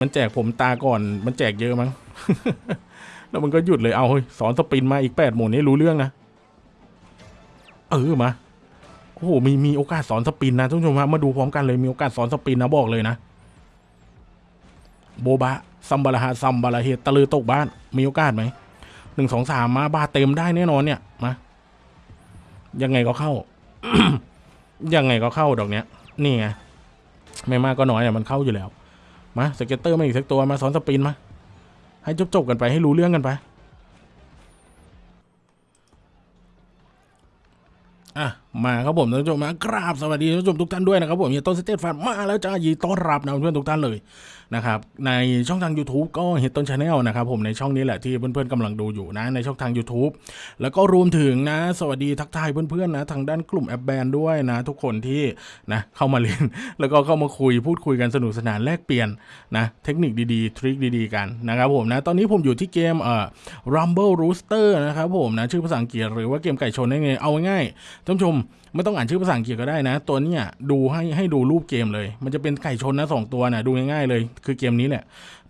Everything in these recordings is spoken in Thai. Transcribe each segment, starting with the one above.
มันแจกผมตาก่อน มันแจกเยอะมั้ง แล้วมันก็หยุดเลยเอาเฮ้ยสอนสปินมาอีกแปดหมุนนี่รู้เรื่องนะ เออมา โอ้โหมีมีโอกาสสอนสปินนะทุกผู้ชมฮะมาดูพร้อมกันเลยมีโอกาสสอนสปินนะบอกเลยนะ โบบะซัมบาราฮะซัมบาราเฮตะลือตกบ้าน มีโอกาสไหมหนึ่งสองสามมาบาเต็มได้แน่นอนเนี่ยมายังไงก็เข้า ยังไงก็เข้าดอกเนี้ย นี่ไงไม่มากก็น้อยเนี่ยมันเข้าอยู่แล้ว มา scatter มาอีกสักตัวมาซ้อน spin มา ให้จบจบกันไปให้รู้เรื่องกันไป อะมาครับผมท่านผู้ชมมากราบสวัสดีท่านผู้ชมทุกท่านด้วยนะครับผมเฮียต้นสเตตฟาร์มาแล้วจ้ายินดีต้อนรับนะเพื่อนๆทุกท่านเลยนะครับในช่องทาง YouTube ก็เฮียต้น channel นะครับผมในช่องนี้แหละที่เพื่อนๆกำลังดูอยู่นะในช่องทาง YouTube แล้วก็รวมถึงนะ สวัสดีทักทายเพื่อนๆนะทางด้านกลุ่มแอปแบนด้วยนะ ทุกคนที่นะเข้ามาเล่นแล้วก็เข้ามาคุยพูดคุยกันสนุกสนานแลกเปลี่ยนนะเทคนิคดีๆทริคดีๆกันนะครับผมนะตอนนี้ผมอยู่ที่เกมเอ่อ Rumble Rooster นะครับผมนะชื่อภาษาอังกฤษหรือว่าเกมไก่ชนได้ไงเอาง่ายท่านผู้ชมไม่ต้องอ่านชื่อภาษาอังกฤษก็ได้นะ ตัวเนี้ยดูให้ให้ดูรูปเกมเลย มันจะเป็นไก่ชนนะสองตัวนะดูง่ายๆเลย คือเกมนี้แหละ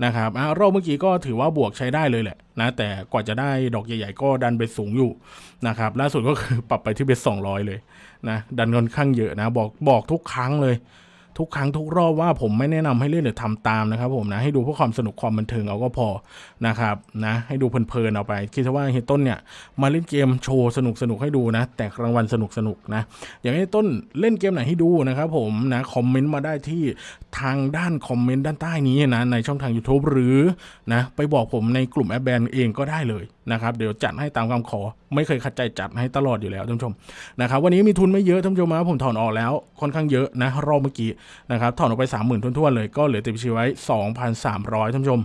นะครับอ่ารอบเมื่อกี้ก็ถือว่าบวกใช้ได้เลยแหละนะแต่กว่าจะได้ดอกใหญ่ๆก็ดันไปสูงอยู่นะครับล่าสุดก็คือปรับไปที่เบสสองร้อยเลยนะดันค่อนข้างเยอะนะบอกบอกทุกครั้งเลย ทุกครั้งทุกรอบว่าผมไม่แนะนำให้เล่นหรือทำตามนะครับผมนะให้ดูเพื่อความสนุกความบันเทิงเอาก็พอนะครับนะให้ดูเพลินๆเอาไป คิดซะว่าเฮต้นเนี่ยมาเล่นเกมโชว์สนุกสนุกๆให้ดูนะแตกรางวัลสนุกสนุกๆนะอย่างให้ต้นเล่นเกมไหนให้ดูนะครับผมนะคอมเมนต์มาได้ที่ทางด้านคอมเมนต์ด้านใต้นี้นะในช่องทาง YouTube หรือนะไปบอกผมในกลุ่มแอปแบนเองก็ได้เลย นะครับเดี๋ยวจัดให้ตามคำขอ ไม่เคยขัดใจจัดให้ตลอดอยู่แล้วท่านผู้ชมนะครับวันนี้มีทุนไม่เยอะท่านผู้ชมนะผมถอนออกแล้วค่อนข้างเยอะนะรอบเมื่อกี้นะครับถอนออกไป 3 0,000ทั่วๆเลยก็เหลือติดบัญชีไว้ 2,300ท่านผู้ชม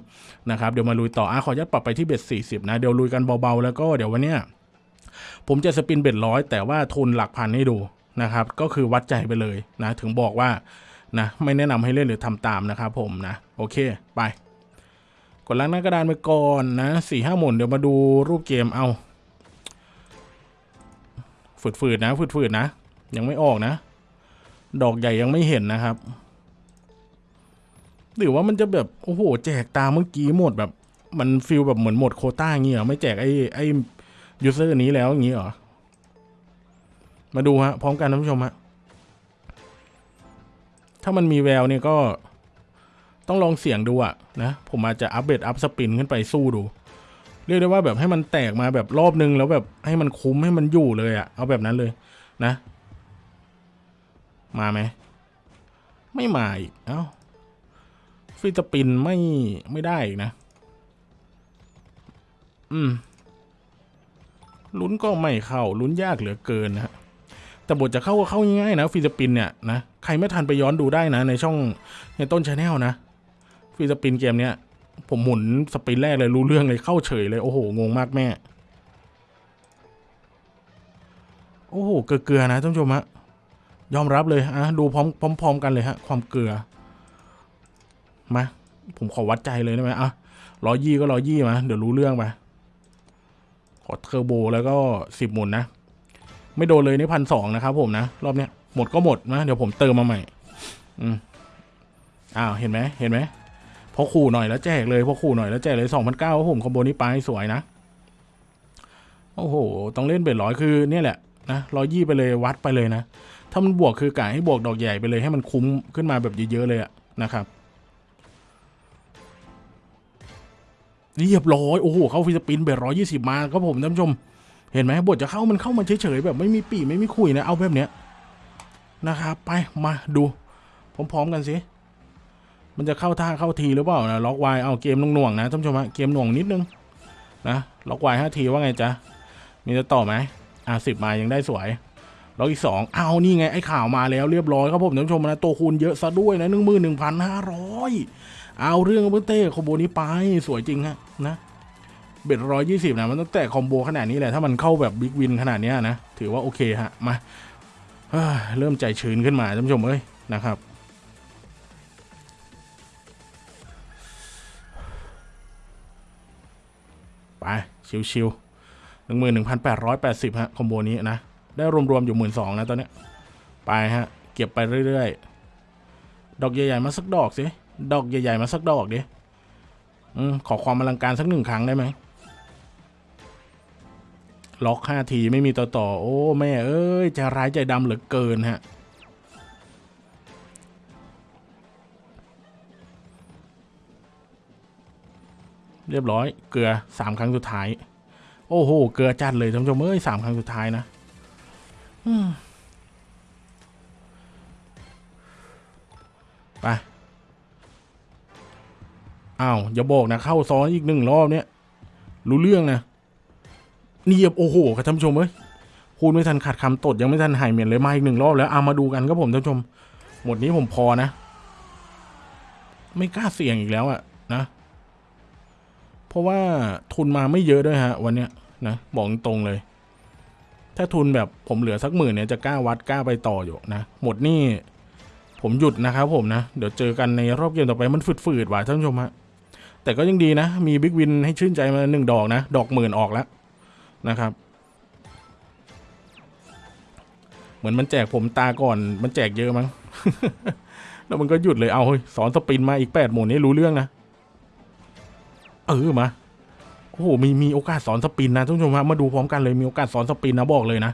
นะครับเดี๋ยวมาลุยต่ออะขอยัดปรับไปที่เบ็ด40นะเดี๋ยวลุยกันเบาๆแล้วก็เดี๋ยววันเนี้ยผมจะสปินเบ็ดร้อยแต่ว่าทุนหลักพันให้ดูนะครับก็คือวัดใจไปเลยนะถึงบอกว่านะไม่แนะนำให้เล่นหรือทำตามนะครับผมนะโอเคไป กดล้างหน้ากระดานไปก่อนนะสี่ห้าหมุนเดี๋ยวมาดูรูปเกมเอาฝืดๆนะฝืดๆนะ ยังไม่ออกนะ ดอกใหญ่ยังไม่เห็นนะครับ หรือว่ามันจะแบบ โอ้โห แจกตามเมื่อกี้หมดแบบ มัน feel แบบเหมือนหมดโควตาอย่างเงี้ยหรอไม่แจกไอ้ไอ้ user นี้แล้วอย่างงี้เหรอ มาดูฮะ พร้อมกันท่านผู้ชมฮะถ้ามันมีแววเนี่ยก็ ต้องลองเสี่ยงดูอะนะ ผมอาจจะอัปเดตอัพสปินขึ้นไปสู้ดู เรียกได้ว่าแบบให้มันแตกมาแบบรอบนึงแล้วแบบให้มันคุ้มให้มันอยู่เลยอะเอาแบบนั้นเลยนะ มาไหม ไม่มาอีก เอ้า ฟิสปินไม่ไม่ได้อีกนะ อืม ลุ้นก็ไม่เข้า ลุ้นยากเหลือเกินนะแต่บทจะเข้าก็เข้าง่ายๆนะ free spin เนี่ยนะใครไม่ทันไปย้อนดูได้นะในช่องในต้น channel นะ free spin เกมเนี้ย ผมหมุน spin แรกเลยรู้เรื่องเลยเข้าเฉยเลย โอ้โห งงมากแม่ โอ้โห เกลือๆนะท่านผู้ชมฮะยอมรับเลยอะดูพร้อมพร้อมๆกันเลยฮะ ความเกลือ มา ผมขอวัดใจเลยได้ไหมอะร้อยี่ก็ร้อยี่มา เดี๋ยวรู้เรื่องไปขอเทอร์โบแล้วก็สิบหมุนนะ ไม่โดนเลยในพันสองนะครับผมนะ รอบเนี้ยหมดก็หมดนะ เดี๋ยวผมเติมมาใหม่ อืมอ้าว เห็นไหมเห็นไหม พอขู่หน่อยแล้วแจกเลยพอขู่หน่อยแล้วแจกเลยสองพันเก้าผมคอมโบนี้ไปสวยนะ โอ้โห ต้องเล่นเบ็ดร้อยคือเนี่ยแหละนะร้อยยี่ไปเลยวัดไปเลยนะ ถ้ามันบวกคือกะให้บวกดอกใหญ่ไปเลยให้มันคุ้มขึ้นมาแบบเยอะๆเลยอะนะครับเรียบร้อยโอ้โหเข้าฟิสปินเบรร้อยยี่สิบมาครับผมท่านผู้ชม เห็นไหมบทจะเข้ามันเข้ามาเฉยๆแบบไม่มีปีไม่มีคุยนะเอาแบบเนี้ยนะครับ ไปมาดูพร้อมๆกันสิ มันจะเข้าท่าเข้าทีหรือเปล่านะล็อกไวเอาเกมหน่วงๆนะท่านผู้ชมฮะเกมหน่วงนิดนึงนะล็อกไวห้าทีว่าไงจ๊ะมีจะต่อไหมอะสิบมายังได้สวยล็อกอีกสองเอานี่ไงไอ้ข่าวมาแล้วเรียบร้อยครับผมท่านผู้ชมนะตัวคูณเยอะซะด้วยนะหนึ่งหมื่นหนึ่งพันห้าร้อยเอาเรื่องเพื่อเต้คอมโบนี้ไปสวยจริงฮะนะเบ็ดร้อยยี่สิบนะมันต้องแตะคอมโบขนาดนี้แหละถ้ามันเข้าแบบบิ๊กวินขนาดนี้นะถือว่าโอเคฮะมาเริ่มใจชื้นขึ้นมาท่านผู้ชมเอ้ยนะครับ ไปชิวๆหนึ่งหมื่นหนึ่งพันแปดร้อยแปดสิบฮะคอมโบนี้นะ ได้รวมๆอยู่หมื่นสองนะตอนเนี้ยไปฮะ เก็บไปเรื่อยๆ ดอกใหญ่ๆมาสักดอกสิดอกใหญ่ๆมาสักดอกดิอขอความอลังการสักหนึ่งครั้งได้ไหมล็อกห้าทีไม่มีต่อต่อ โอ้แม่เอ้ยใจร้ายใจดำเหลือเกินฮะ เรียบร้อย เกลือสามครั้งสุดท้าย โอ้โห เกลือจัดเลยท่านผู้ชมเอ้ยสามครั้งสุดท้ายนะไปอ้าวอย่าบอกนะเข้าซ้อนอีกหนึ่งรอบเนี่ยรู้เรื่องนะนี่โอ้โหครับท่านผู้ชมเอ้ยพูดไม่ทันขาดคำตดยังไม่ทันหายเหม็นเลยมาอีกหนึ่งรอบแล้วเอามาดูกันครับผมท่านผู้ชม หมดนี้ผมพอนะ ไม่กล้าเสี่ยงอีกแล้วอะนะ ราะว่าทุนมาไม่เยอะด้วยฮะ วันเนี้ยนะบอกตรงเลย ถ้าทุนแบบผมเหลือสักหมื่นเนี่ยจะกล้าวัดกล้าไปต่ออยู่นะ หมดนี่ผมหยุดนะครับผมนะ เดี๋ยวเจอกันในรอบเกมต่อไปมันฝืดๆว่ะท่านผู้ชมฮะแต่ก็ยังดีนะ มีบิ๊กวินให้ชื่นใจมาหนึ่งดอกนะ ดอกหมื่นออกแล้วนะครับ เหมือนมันแจกผมตาก่อน มันแจกเยอะมั้งแล้วมันก็หยุดเลยเอาเฮ้ยสอนสปินมาอีกแปดหมุนนี่รู้เรื่องนะ เออมาโอ้โหมีมีโอกาสสอนสปินนะท่านผู้ชมฮะมาดูพร้อมกันเลยมีโอกาสสอนสปินนะบอกเลยนะ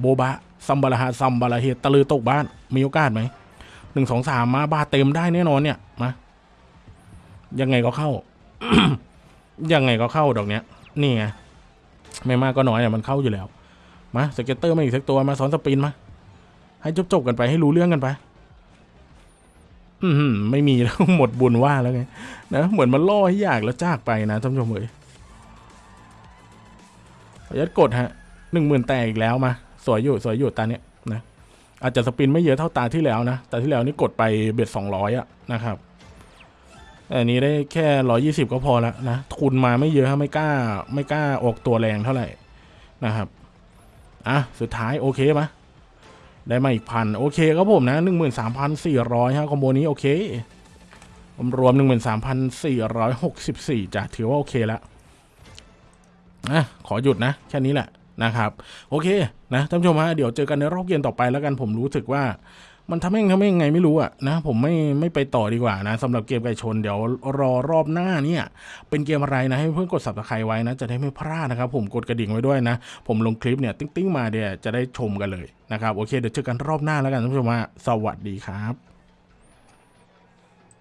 โบบะซัมบาราฮะซัมบาราเฮตะลือตกบ้าน มีโอกาสไหมหนึ่งสองสามมาบาเต็มได้แน่นอนเนี่ยมายังไงก็เข้า ยังไงก็เข้าดอกเนี้ย นี่ไงไม่มากก็น้อยอะมันเข้าอยู่แล้ว มา scatter มาอีกสักตัวมาซ้อน spin มา ให้จบๆกันไปให้รู้เรื่องกันไป อืมไม่มีแล้วหมดบุญว่าแล้วไงนะเหมือนมันล่อให้อยากแล้วจากไปนะท่านผู้ชมเอ๋ยขออนุญาตกดฮะหนึ่งหมื่นแตกอีกแล้วมา สวยอยู่สวยอยู่ตาเนี้ยนะอาจจะ spin ไม่เยอะเท่าตาที่แล้วนะตาที่แล้วนี่กดไป bet สองร้อยอะนะครับแต่อันนี้ได้แค่ร้อยยี่สิบก็พอแล้วนะทุนมาไม่เยอะฮะไม่กล้า ไม่กล้าออกตัวแรงเท่าไหร่นะครับอะสุดท้ายโอเคปะ ได้มาอีกพันโอเคครับผมนะหนึ่งหมื่นสามพันสี่ร้อยฮะคอมโบนี้โอเครวมหนึ่งหมื่นสามพันสี่ร้อยหกสิบสี่จ้ะถือว่าโอเคแล้วนะขอหยุดนะ แค่นี้แหละนะครับ โอเคนะท่านผู้ชมฮะเดี๋ยวเจอกันในรอบเกมต่อไปแล้วกันผมรู้สึกว่า มันทำให้ทำให้ยังไงไม่รู้อะนะ ผมไม่ไม่ไปต่อดีกว่านะสำหรับเกมไก่ชนเดี๋ยวรอรอบหน้าเนี่ย เป็นเกมอะไรนะ ให้เพื่อนกด subscribe ไว้นะ จะได้ไม่พลาดนะครับ ผมกดกระดิ่งไว้ด้วยนะ ผมลงคลิปเนี่ยติ้งติ้งมาเดี๋ยวจะได้ชมกันเลยนะครับ โอเคเดี๋ยวเจอกันรอบหน้าแล้วกันท่านผู้ชมสวัสดีครับ